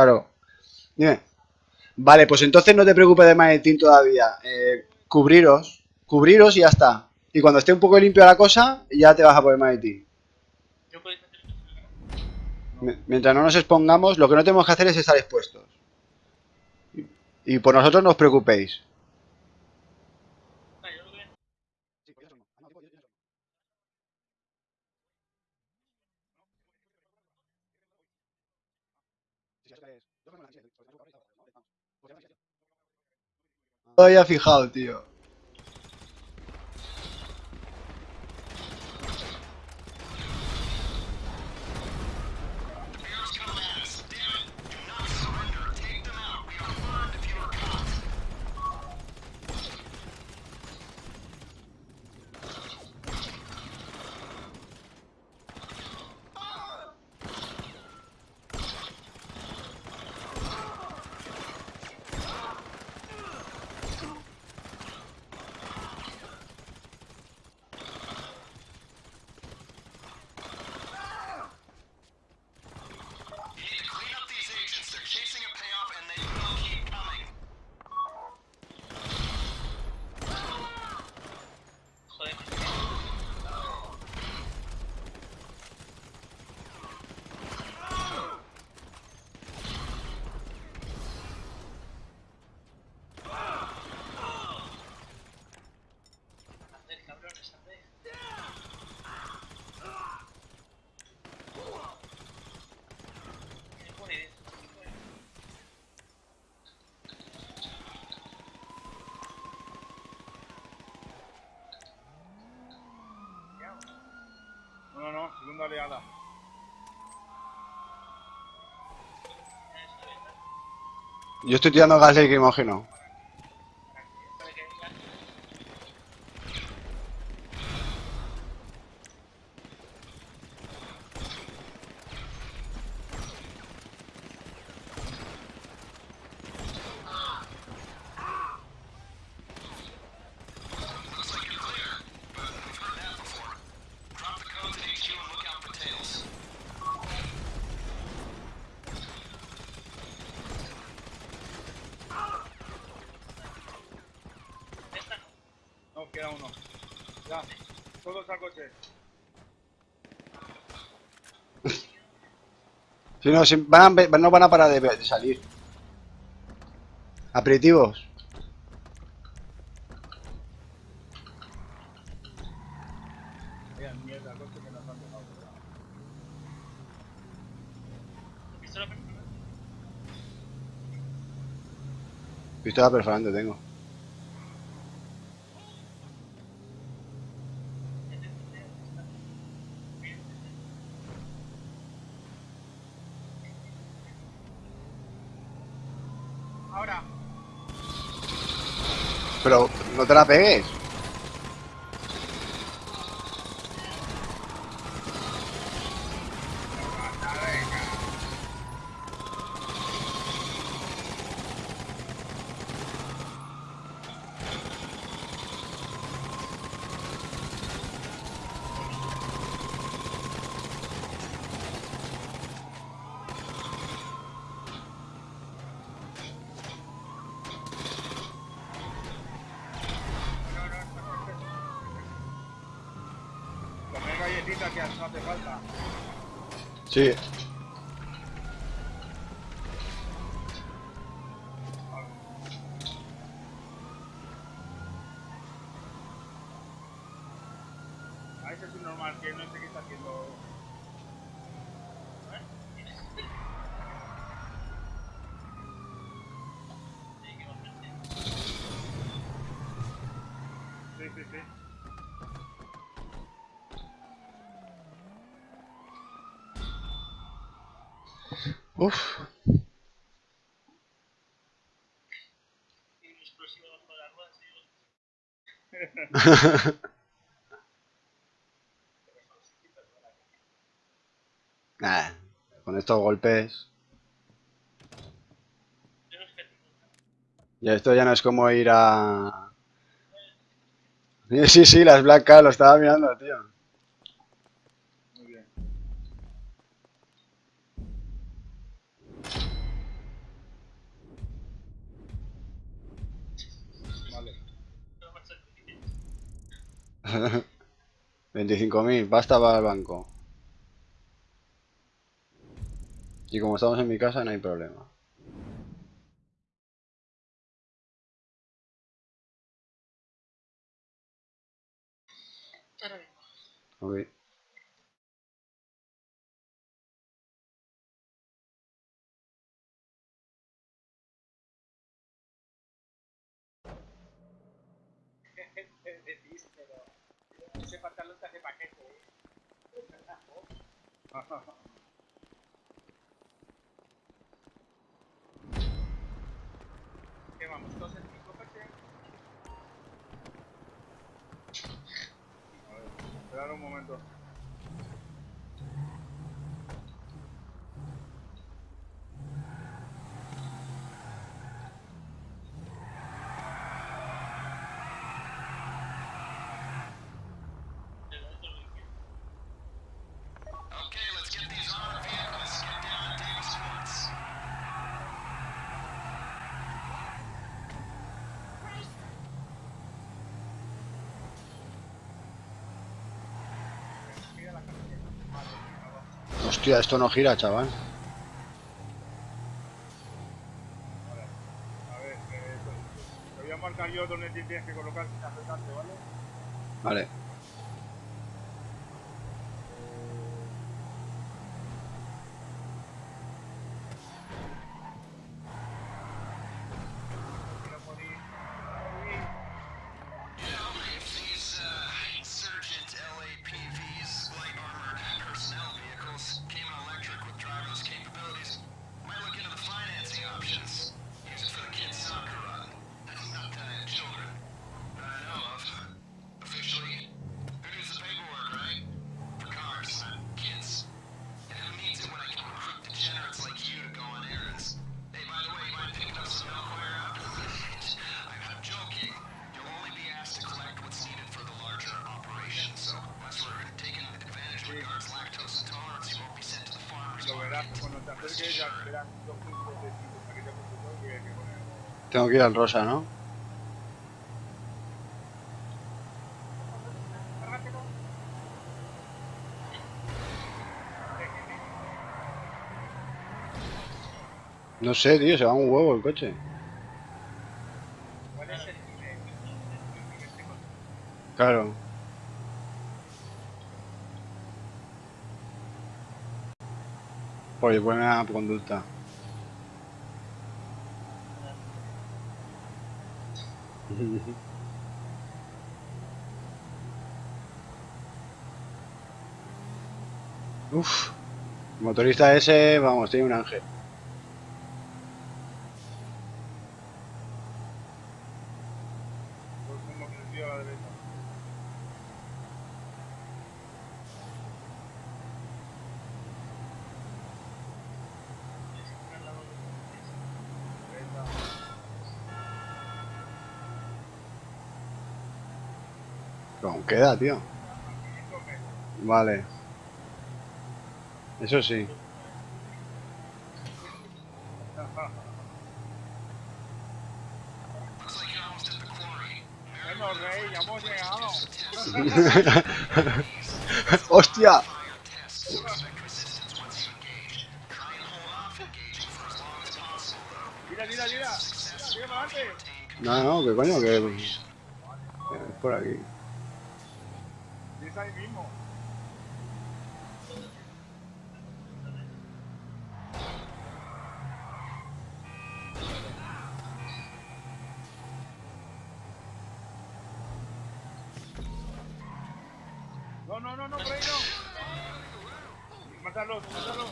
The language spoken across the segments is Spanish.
Claro. Dime. Vale, pues entonces no te preocupes de maletín todavía. Eh, cubriros. Cubriros y ya está. Y cuando esté un poco limpio la cosa, ya te vas a poner maletín. Mientras no nos expongamos, lo que no tenemos que hacer es estar expuestos. Y por nosotros no os preocupéis. Ah, yo lo que... No había fijado, tío. Segunda oleada. Yo estoy tirando gas lacrimógeno. Si no, si van a, no van a parar de, de salir. Aperitivos. Pistola perforante tengo. Ahora. Pero no te la pegues. Galletitas que no hace falta. Sí. A ese es un normal que no sé qué está haciendo. Sí, sí, sí. Uf. Y un explosivo bajo las ruedas y Nah, con estos golpes. Ya esto ya no es como ir a. Sí, sí, las Black Cat, lo estaba mirando, tío. 25.000, basta para el banco. Y como estamos en mi casa no hay problema. ¿Qué vamos? Entonces Hostia, esto no gira, chaval. Vale. A ver, eh, pues, te voy a marcar yo donde tienes que colocar si te ¿vale? Vale. Tengo que ir al rosa, ¿no? No sé, tío, se va un huevo el coche. Claro. Pues buena conducta. Uf, motorista ese, vamos, tiene un ángel. ¿Con qué edad, tío? Vale. Eso sí. ¡Hostia! No, no, que coño, que... Es por aquí es ahí mismo. No, no, no, no, por ahí no. Mátalos, mátalos.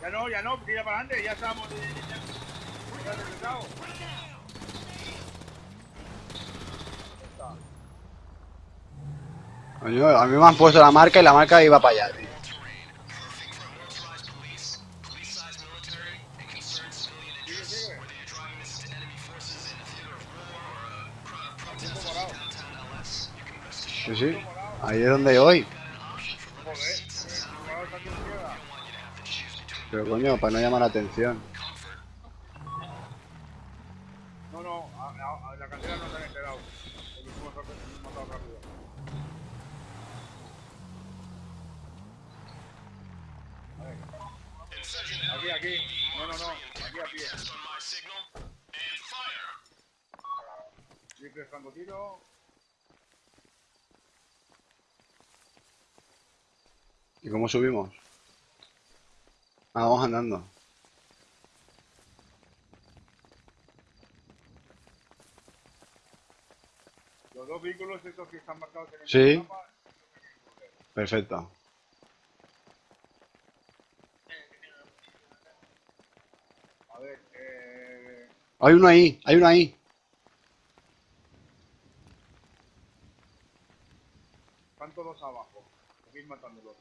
Ya no, ya no, porque ya para adelante, ya estamos. Ya, ya, a mí me han puesto la marca y la marca iba para allá. Sí, sí. Ahí es donde voy. Pero coño, para no llamar la atención. No, no, no. Aquí a pie. Rifle francotirador. ¿Y cómo subimos? Ah, vamos andando. Los dos vehículos esos que están marcados en el Sí. mapa. Perfecto. A ver, eh. Hay uno ahí, hay uno ahí. Están todos abajo. Seguid matándolos.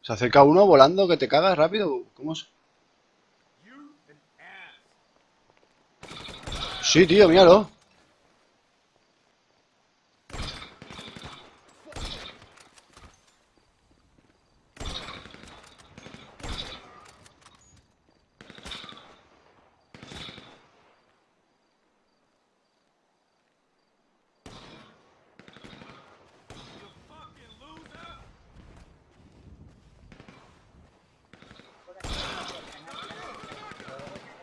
Se acerca uno volando que te cagas rápido. ¿Cómo se...? Sí, tío, míralo.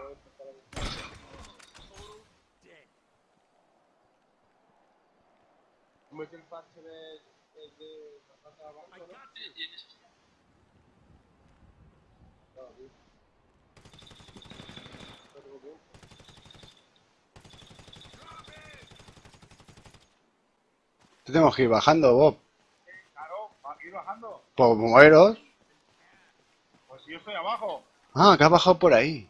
ha- me ha dado por iniciarme en el presente, güey, ¿no? Y, bueno, luchando, para poder empezar a luchar. ¿Cómo es el parche de, de, de la planta de abajo, no? Claro, sí. No tengo tiempo. Tenemos que ir bajando, Bob. Claro, ir bajando. Pues. Pues si yo estoy abajo. Ah, que has bajado por ahí.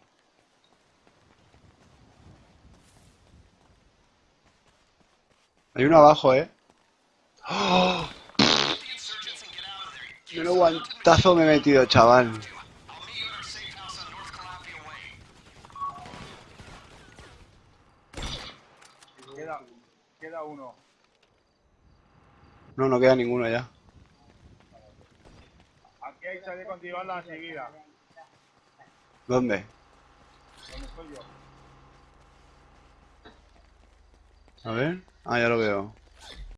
Hay uno abajo, ¿eh? ¡Oh! Menos guantazo me he metido, chaval. Queda, queda uno. No, no queda ninguno ya. Aquí hay chaleco antibalas enseguida. ¿Dónde? Donde estoy yo. A ver. Ah, ya lo veo.